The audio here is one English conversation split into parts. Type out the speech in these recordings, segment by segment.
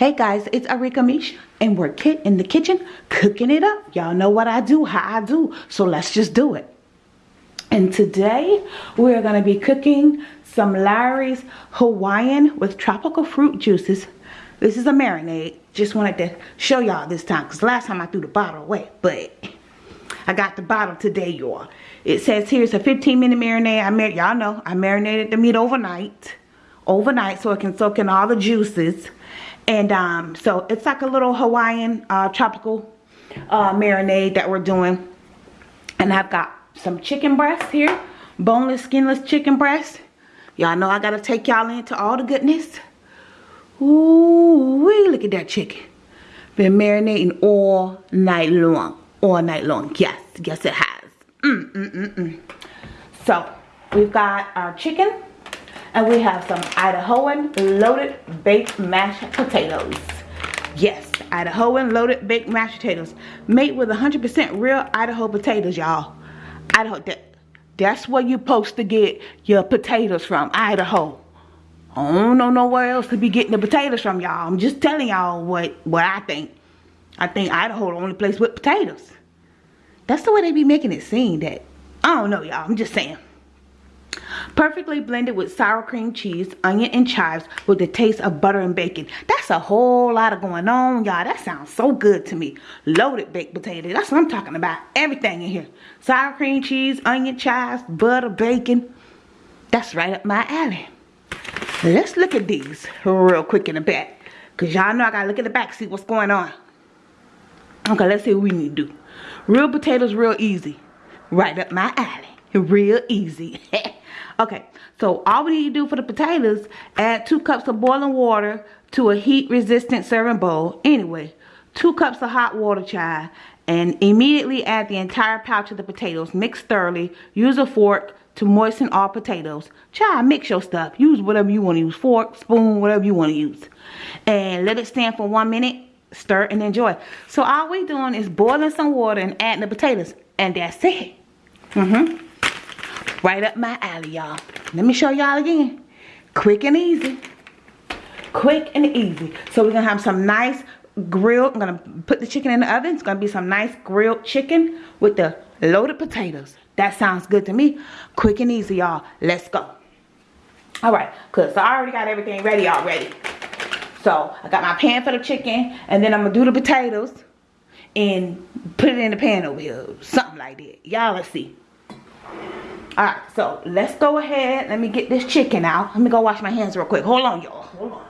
Hey guys, it's Arika Mish and we're Kit in the kitchen cooking it up. Y'all know what I do, how I do, so let's just do it. And today we're to be cooking some Lawry's Hawaiian with tropical fruit juices. This is a marinade. Just wanted to show y'all this time because last time I threw the bottle away, but I got the bottle today, y'all. It says here it's a 15 minute marinade. I mar Y'all know I marinated the meat overnight. Overnight so it can soak in all the juices and um, so it's like a little Hawaiian uh, tropical uh, marinade that we're doing. And I've got some chicken breasts here. Boneless, skinless chicken breast. Y'all know I got to take y'all into all the goodness. Ooh, wee, look at that chicken. Been marinating all night long. All night long. Yes, yes it has. Mm, mm, mm, mm. So, we've got our chicken. And we have some Idahoan loaded baked mashed potatoes. Yes, Idahoan loaded baked mashed potatoes. Made with 100% real Idaho potatoes, y'all. Idaho, that, that's where you're supposed to get your potatoes from, Idaho. I don't know nowhere else to be getting the potatoes from, y'all. I'm just telling y'all what, what I think. I think Idaho the only place with potatoes. That's the way they be making it seem that. I don't know, y'all. I'm just saying. Perfectly blended with sour cream cheese, onion, and chives with the taste of butter and bacon. That's a whole lot of going on, y'all. That sounds so good to me. Loaded baked potato. That's what I'm talking about. Everything in here. Sour cream cheese, onion, chives, butter, bacon. That's right up my alley. Let's look at these real quick in the back. Because y'all know I got to look at the back, see what's going on. Okay, let's see what we need to do. Real potatoes real easy. Right up my alley. Real easy. Okay, so all we need to do for the potatoes, add two cups of boiling water to a heat resistant serving bowl. Anyway, two cups of hot water chai and immediately add the entire pouch of the potatoes. Mix thoroughly. Use a fork to moisten all potatoes. Chai, mix your stuff. Use whatever you want to use. Fork, spoon, whatever you want to use. And let it stand for one minute. Stir and enjoy. So all we doing is boiling some water and adding the potatoes. And that's it. Mm-hmm. Right up my alley, y'all. Let me show y'all again. Quick and easy. Quick and easy. So we're going to have some nice grilled. I'm going to put the chicken in the oven. It's going to be some nice grilled chicken with the loaded potatoes. That sounds good to me. Quick and easy, y'all. Let's go. All right. Because I already got everything ready already. So I got my pan for the chicken. And then I'm going to do the potatoes. And put it in the pan over here. Something like that. Y'all let's see. Alright, so let's go ahead. Let me get this chicken out. Let me go wash my hands real quick. Hold on, y'all. Hold on.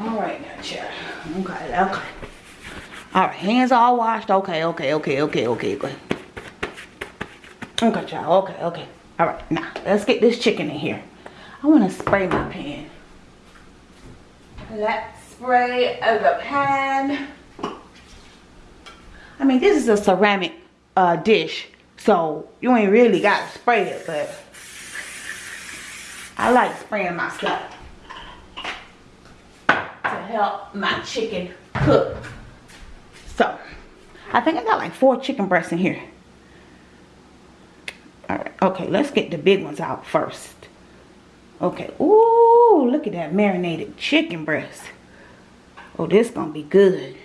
Alright now, chair. Okay, okay. Alright, hands all washed. Okay, okay, okay, okay, okay, good. Okay, child. Okay, okay. Alright, now let's get this chicken in here. I want to spray my pan. Let's spray the pan. I mean, this is a ceramic uh, dish, so you ain't really got to spray it, but I like spraying my stuff to help my chicken cook. So, I think I got like four chicken breasts in here. Alright, okay, let's get the big ones out first. Okay, ooh, look at that marinated chicken breast. Oh, this gonna be good.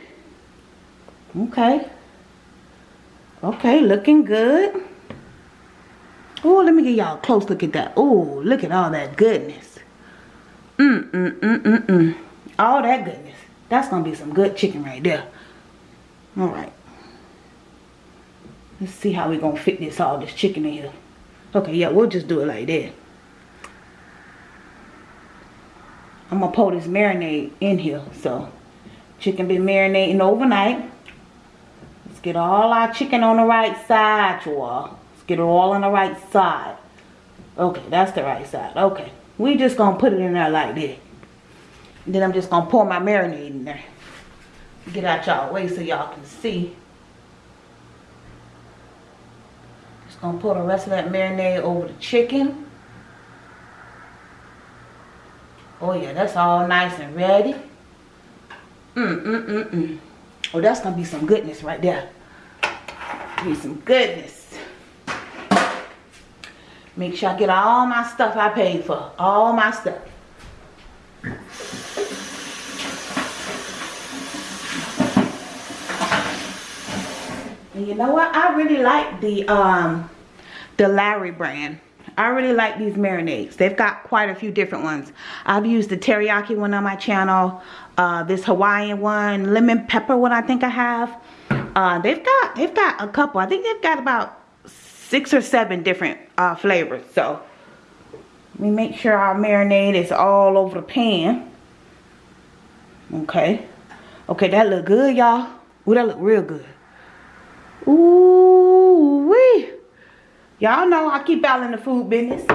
Okay. Okay, looking good. Oh, let me get y'all a close look at that. Oh, look at all that goodness. Mm, mm, mm, mm, mm. All that goodness. That's going to be some good chicken right there. All right. Let's see how we going to fit this all this chicken in here. Okay, yeah, we'll just do it like that. I'm going to pour this marinade in here. So, chicken been marinating overnight get all our chicken on the right side, y'all. Let's get it all on the right side. Okay, that's the right side. Okay. We just gonna put it in there like that. Then I'm just gonna pour my marinade in there. Get out y'all way so y'all can see. Just gonna pour the rest of that marinade over the chicken. Oh yeah, that's all nice and ready. Mm, mm, mm, mm. Oh, that's going to be some goodness right there. Be some goodness. Make sure I get all my stuff I paid for. All my stuff. And you know what? I really like the um the Lawry brand. I really like these marinades. They've got quite a few different ones. I've used the teriyaki one on my channel. Uh, this Hawaiian one, lemon pepper one I think I have. Uh, they've got they've got a couple. I think they've got about six or seven different uh, flavors. So let me make sure our marinade is all over the pan. Okay. Okay, that look good, y'all. Ooh, that look real good. Ooh. Y'all know I keep out in the food business.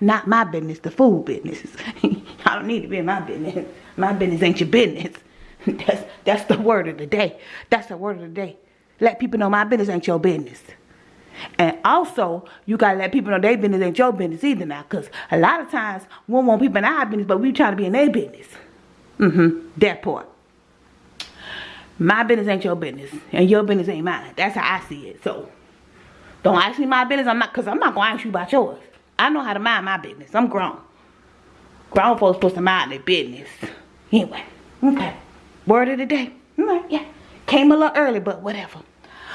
Not my business, the food business. I don't need to be in my business. My business ain't your business. That's that's the word of the day. That's the word of the day. Let people know my business ain't your business. And also, you gotta let people know their business ain't your business either now. Cause a lot of times we want people in our business, but we trying to be in their business. Mm-hmm. That part. My business ain't your business. And your business ain't mine. That's how I see it. So don't ask me my business. I'm not cause I'm not gonna ask you about yours. I know how to mind my business. I'm grown. Grown folks supposed to mind their business. Anyway, okay. Word of the day. Yeah. Came a little early, but whatever.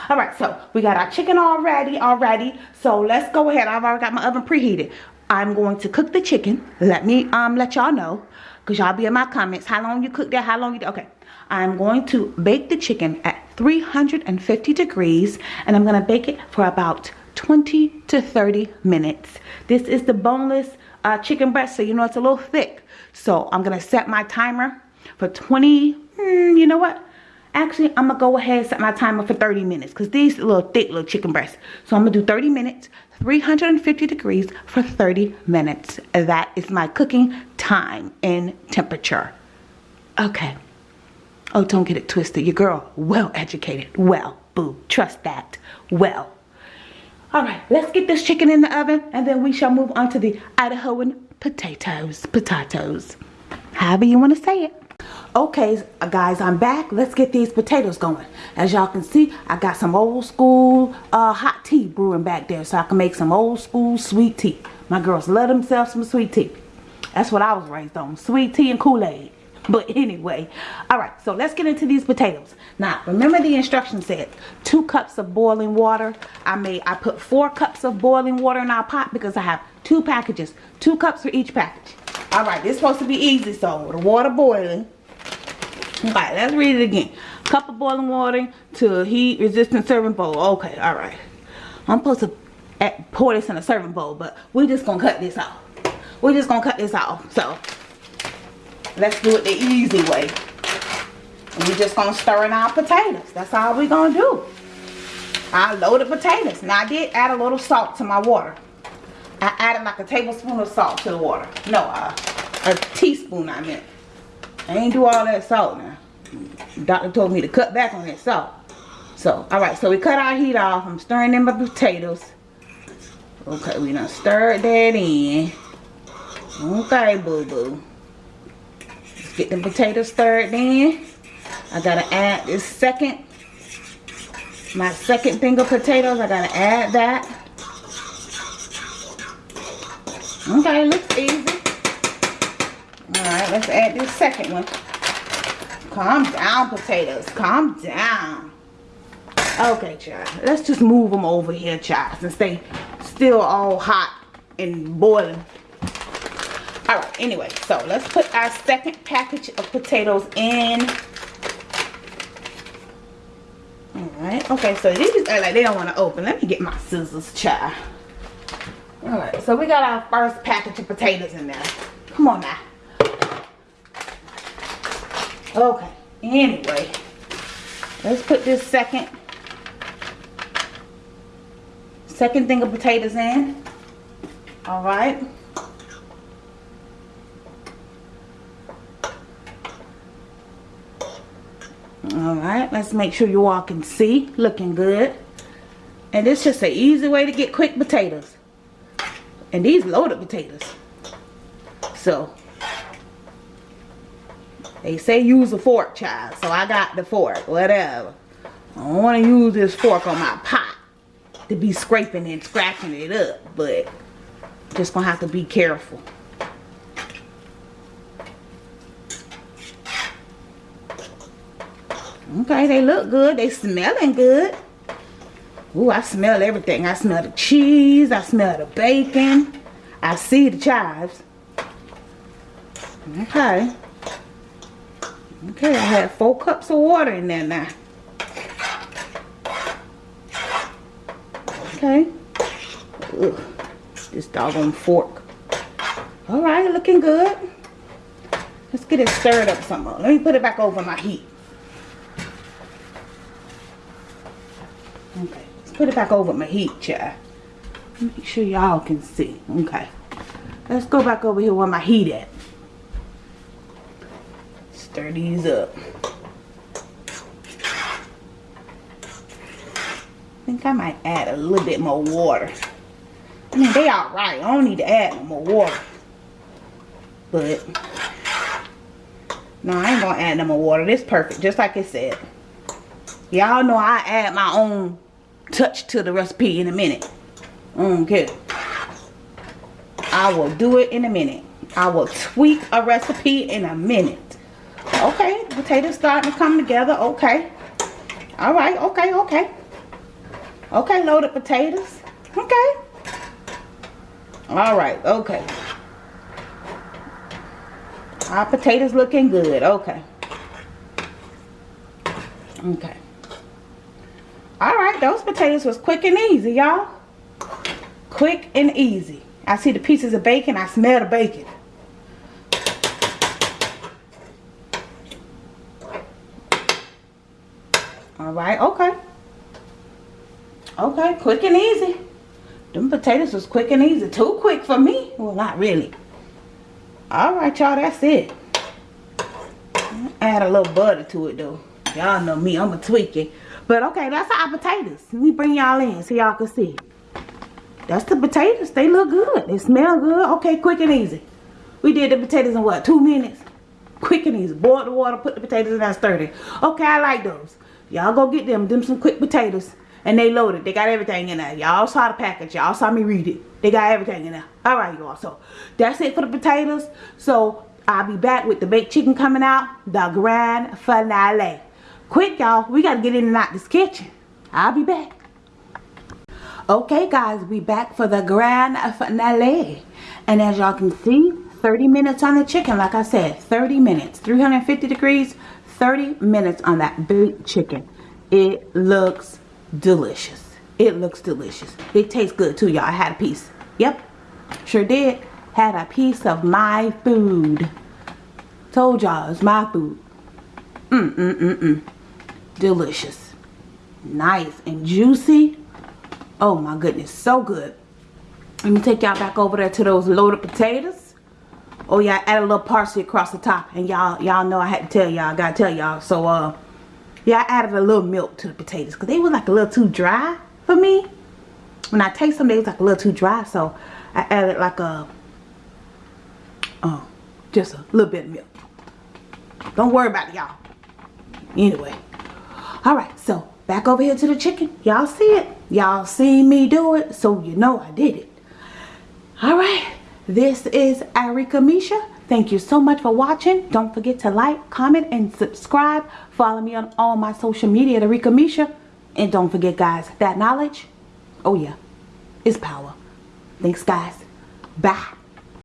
All right, so we got our chicken already, already. So let's go ahead. I've already got my oven preheated. I'm going to cook the chicken. Let me um let y'all know, cause y'all be in my comments. How long you cook that? How long you? Okay. I'm going to bake the chicken at 350 degrees, and I'm gonna bake it for about 20 to 30 minutes. This is the boneless uh, chicken breast, so you know it's a little thick. So I'm gonna set my timer for 20, mm, you know what? Actually, I'm gonna go ahead and set my timer for 30 minutes because these little thick little chicken breasts. So I'm gonna do 30 minutes, 350 degrees for 30 minutes. That is my cooking time and temperature. Okay. Oh, don't get it twisted. Your girl, well educated. Well, boo, trust that. Well. All right, let's get this chicken in the oven and then we shall move on to the Idahoan potatoes. Potatoes. However you want to say it. Okay, guys, I'm back. Let's get these potatoes going. As y'all can see, I got some old school uh, hot tea brewing back there so I can make some old school sweet tea. My girls love themselves some sweet tea. That's what I was raised on, sweet tea and Kool-Aid. But anyway, all right, so let's get into these potatoes. Now, remember the instruction said two cups of boiling water. I made, I put four cups of boiling water in our pot because I have two packages, two cups for each package. All right, this supposed to be easy, so the water boiling right, let's read it again. Cup of boiling water to heat resistant serving bowl. Okay, all right. I'm supposed to pour this in a serving bowl, but we're just gonna cut this off. We're just gonna cut this off. So let's do it the easy way. We're just gonna stir in our potatoes. That's all we're gonna do. I loaded potatoes. Now I did add a little salt to my water. I added like a tablespoon of salt to the water. No, uh, a teaspoon I meant. I ain't do all that salt now. Doctor told me to cut back on that salt. So, alright, so we cut our heat off. I'm stirring in my potatoes. Okay, we done stirred that in. Okay, boo-boo. Let's get the potatoes stirred in. I gotta add this second, my second thing of potatoes. I gotta add that. Okay, looks easy. Alright, let's add this second one. Calm down, potatoes. Calm down. Okay, child. Let's just move them over here, child, since they still all hot and boiling. Alright, anyway, so let's put our second package of potatoes in. Alright, okay, so these are like they don't want to open. Let me get my scissors, child. Alright, so we got our first package of potatoes in there. Come on now. Okay, anyway, let's put this second, second thing of potatoes in. All right. All right, let's make sure you all can see. Looking good. And it's just an easy way to get quick potatoes. And these loaded potatoes. So, they say use a fork, child. So I got the fork. Whatever. I don't want to use this fork on my pot to be scraping and scratching it up. But Just gonna have to be careful. Okay, they look good. They smelling good. Ooh, I smell everything. I smell the cheese. I smell the bacon. I see the chives. Okay. Okay, I have four cups of water in there now. Okay. Ugh, this doggone fork. Alright, looking good. Let's get it stirred up some more. Let me put it back over my heat. Okay, let's put it back over my heat, child. Make sure y'all can see. Okay. Let's go back over here where my heat at. Stir these up. I think I might add a little bit more water. I mean, they alright. I don't need to add no more water. But, no, I ain't gonna add no more water. This perfect, just like it said. Y'all know I add my own touch to the recipe in a minute. Okay. I will do it in a minute. I will tweak a recipe in a minute. Okay, potatoes starting to come together. Okay. All right, okay, okay. Okay, loaded potatoes. Okay. All right, okay. Our potatoes looking good. Okay. Okay. All right, those potatoes was quick and easy, y'all. Quick and easy. I see the pieces of bacon. I smell the bacon. All right, okay. Okay, quick and easy. Them potatoes was quick and easy. Too quick for me. Well, not really. All right, y'all, that's it. Add a little butter to it, though. Y'all know me, I'm a tweak it. But okay, that's our potatoes. Let me bring y'all in so y'all can see. That's the potatoes. They look good. They smell good. Okay, quick and easy. We did the potatoes in what, two minutes? Quick and easy. Boil the water, put the potatoes in that sturdy. Okay, I like those. Y'all go get them. Them some quick potatoes. And they loaded. They got everything in there. Y'all saw the package. Y'all saw me read it. They got everything in there. Alright, y'all. So, that's it for the potatoes. So, I'll be back with the baked chicken coming out. The grand finale. Quick, y'all. We got to get in and out this kitchen. I'll be back. Okay, guys. We back for the grand finale. And as y'all can see, 30 minutes on the chicken. Like I said, 30 minutes. 350 degrees. 30 minutes on that baked chicken. It looks delicious. It looks delicious. It tastes good too, y'all. I had a piece. Yep. Sure did. Had a piece of my food. Told y'all it's my food. Mm-mm-mm-mm delicious nice and juicy oh my goodness so good let me take y'all back over there to those loaded potatoes oh yeah add a little parsley across the top. And y'all y'all know I had to tell y'all I gotta tell y'all. So uh yeah I added a little milk to the potatoes because they were like a little too dry for me. When I taste them they was like a little too dry. So I added like a oh just a little bit of milk. Don't worry about it y'all. Anyway. All right so back over here to the chicken. Y'all see it? Y'all see me do it so you know i did it. All right this is Arika Misha. Thank you so much for watching. Don't forget to like comment and subscribe. Follow me on all my social media Arika Misha. And don't forget guys that knowledge oh yeah is power. Thanks guys. Bye